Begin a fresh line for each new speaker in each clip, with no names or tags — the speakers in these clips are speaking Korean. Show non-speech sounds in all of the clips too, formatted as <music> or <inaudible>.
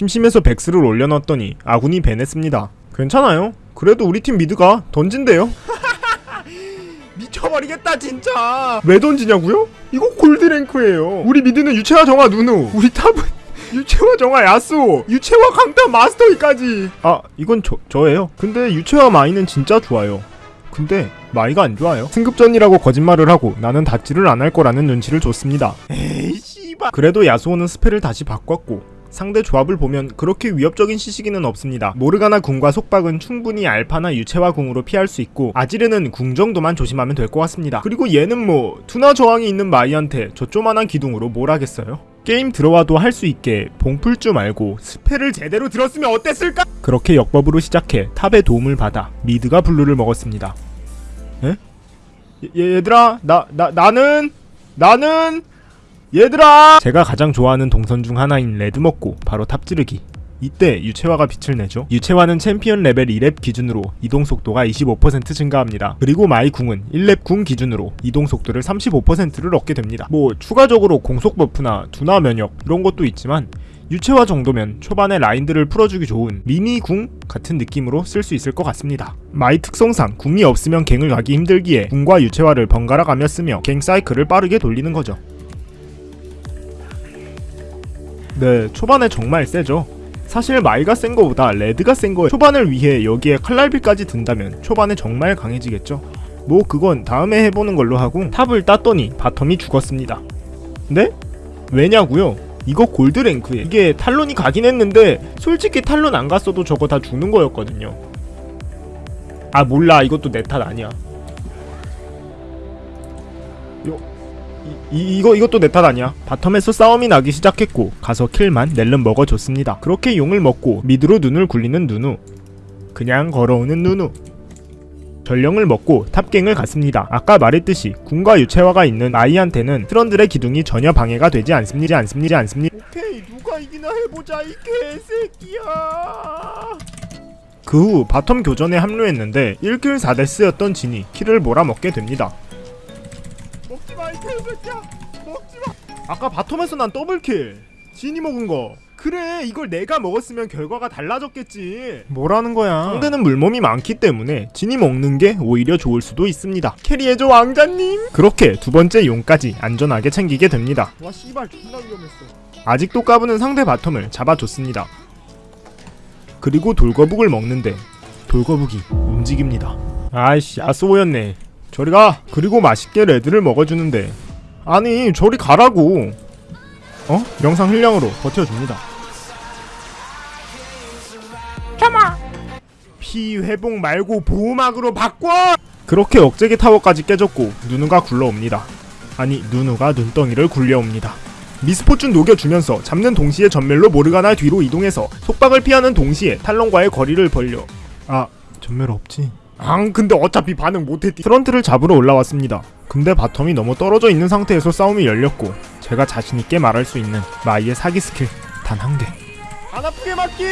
심심해서 벡스를 올려놨더니 아군이 ban했습니다. 괜찮아요. 그래도 우리 팀 mid가 던진대요. <laughs> 미쳐버리겠다 진짜. 왜 던지냐고요? 이거 gold rank예요. 우리 mid는 유체화 정화 누누. 우리 top은 <laughs> 유체화 정화 야스오. 유체화 강타 마스터이까지. 아 이건 저 저예요. 근데 유체화 마이는 진짜 좋아요. 근데 마이가 안 좋아요. 승급전이라고 거짓말을 하고 나는 dodge를 안 할 거라는 눈치를 줬습니다. 에이 씨발. 그래도 야스오는 spell을 다시 바꿨고 상대 조합을 보면 그렇게 위협적인 CC기는 없습니다. 모르가나 궁과 속박은 충분히 알파나 유체화 궁으로 피할 수 있고 아지르는 궁 정도만 조심하면 될 것 같습니다. 그리고 얘는 뭐 둔화 저항이 있는 마이한테 저 조만한 기둥으로 뭘 하겠어요? 게임 들어와도 할 수 있게 봉풀주를 말고 spell을 제대로 들었으면 어땠을까? 그렇게 역buff로 시작해 top의 도움을 받아 mid가 blue를 먹었습니다. 에? 얘, 얘들아 나, 나 나는 나는 얘들아! 제가 가장 좋아하는 동선 중 하나인 red 먹고 바로 top 찌르기. 이때 유체화가 빛을 내죠. 유체화는 챔피언 레벨 2렙 기준으로 이동 속도가 25% 증가합니다. 그리고 마이 궁은 1렙 궁 기준으로 이동 속도를 35%를 얻게 됩니다. 뭐 추가적으로 공속 buff나 둔화 면역 이런 것도 있지만 유체화 정도면 초반에 라인들을 풀어주기 좋은 미니 궁 같은 느낌으로 쓸 수 있을 것 같습니다. 마이 특성상 궁이 없으면 갱을 가기 힘들기에 궁과 유체화를 번갈아 가며 쓰며 갱 사이클을 빠르게 돌리는 거죠. 네, 초반에 정말 세죠. 사실 마이가 센 거보다 레드가 센 거예요. 초반을 위해 여기에 칼날비까지 든다면 초반에 정말 강해지겠죠. 뭐 그건 다음에 해보는 걸로 하고 top을 땄더니 bottom이 죽었습니다. 네? 왜냐고요? 이거 골드 랭크에 이게 탈론이 가긴 했는데 솔직히 탈론 안 갔어도 저거 다 죽는 거였거든요. 아 몰라 이것도 내 탓 아니야. 이, 이거 이것도 내 탓 아니야. 바텀에서 싸움이 나기 시작했고 가서 킬만 낼름 먹어줬습니다. 그렇게 용을 먹고 미드로 눈을 굴리는 누누. 그냥 걸어오는 누누. 전령을 먹고 탑갱을 갔습니다. 아까 말했듯이 궁과 유채화가 있는 아이한테는 트런들의 기둥이 전혀 방해가 되지 않습니다. 않습니다. 않습니다. 오케이 누가 이기나 해보자 이 개새끼야. 그 후 bottom 교전에 합류했는데 1kill 4death였던 진이 kill을 몰아먹게 됩니다. 먹지마 이 개새끼야 먹지마 아까 bottom에서 난 double kill. 진이 먹은 거. 그래 이걸 내가 먹었으면 결과가 달라졌겠지. 뭐라는 거야? 상대는 물몸이 많기 때문에 진이 먹는 게 오히려 좋을 수도 있습니다. carry해줘 왕자님. 그렇게 두 번째 용까지 안전하게 챙기게 됩니다. 와 씨발 존나 위험했어. 아직도 까부는 상대 bottom을 잡아줬습니다. 그리고 돌거북을 먹는데 돌거북이 움직입니다. 아이씨 아쏘였네 저리 가. 그리고 맛있게 레드를 먹어주는데. 아니 저리 가라고. 어? 영상 흘량으로 버텨줍니다. 피 회복 말고 보호막으로 바꿔! 그렇게 억제기 타워까지 깨졌고 누누가 굴러옵니다. 아니 누누가 눈덩이를 굴려옵니다. 미스포춘 녹여주면서 잡는 동시에 점멸로 모르가나 뒤로 이동해서 속박을 피하는 동시에 탈론과의 거리를 벌려. 아 점멸 없지 앙 근데 어차피 반응 못했디. 트런들을 잡으러 올라왔습니다. 근데 bottom이 너무 떨어져 있는 상태에서 싸움이 열렸고 제가 자신있게 말할 수 있는 마이의 사기 스킬 단 한개. 안 아프게 맞기!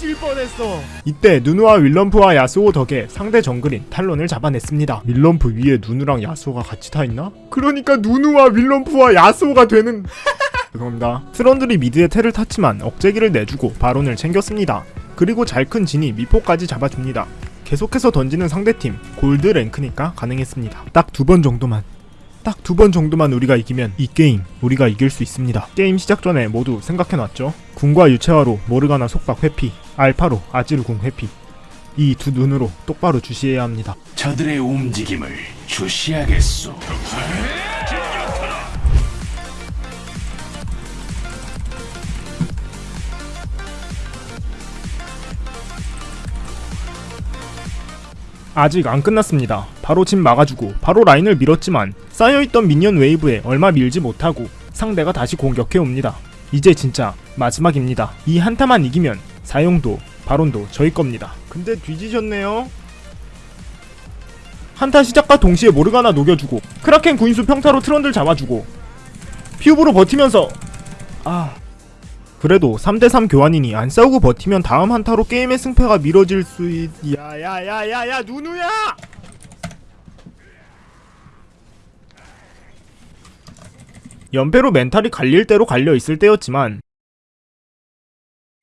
잊을 뻔했어. 이때 누누와 윌럼프와 야스오 덕에 상대 정글인 탈론을 잡아냈습니다. 윌럼프 위에 누누랑 야스오가 같이 타있나? 그러니까 누누와 윌럼프와 야스오가 되는 <laughs> 죄송합니다. 트런들이 mid에 텔을 탔지만 억제기를 내주고 바론을 챙겼습니다. 그리고 잘 큰 진이 미포까지 잡아줍니다. 계속해서 던지는 상대팀 골드 랭크니까 가능했습니다. 딱 두 번 정도만 딱 두 번 정도만 우리가 이기면 이 게임 우리가 이길 수 있습니다. 게임 시작 전에 모두 생각해놨죠? 궁과 유체화로 모르가나 속박 회피 알파로 아지르 궁 회피 이 두 눈으로 똑바로 주시해야 합니다.
저들의 움직임을 주시하겠소.
아직 안 끝났습니다. 바로 집 막아주고 바로 라인을 밀었지만 쌓여있던 미니언 웨이브에 얼마 밀지 못하고 상대가 다시 공격해옵니다. 이제 진짜 마지막입니다. 이 한타만 이기면 사용도 바론도 저희 겁니다. 근데 뒤지셨네요. 한타 시작과 동시에 모르가나 녹여주고 크라켄 구인수 평타로 트런들 잡아주고 퓨브로 버티면서 아 그래도 3대3 교환이니 안 싸우고 버티면 다음 한타로 게임의 승패가 미뤄질 수 있... 야야야야야 누누야! 연패로 멘탈이 갈릴 대로 갈려 있을 때였지만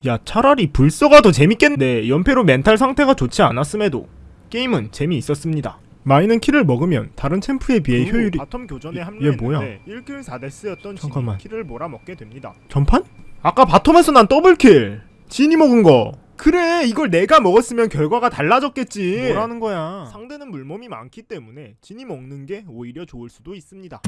야 차라리 불서가 더 재밌겠네 연패로 멘탈 상태가 좋지 않았음에도 게임은 재미있었습니다 마이는 키를 먹으면 다른 챔프에 비해 효율이 바텀 교전에 합류했는데
뭐야?
1킬 4데스였던
잠깐만.
키를 몰아먹게 됩니다 전판? 아까 바텀에서 난 더블킬. 진이 먹은 거. 그래 이걸 내가 먹었으면 결과가 달라졌겠지.
뭐라는 거야?
상대는 물몸이 많기 때문에 진이 먹는 게 오히려 좋을 수도 있습니다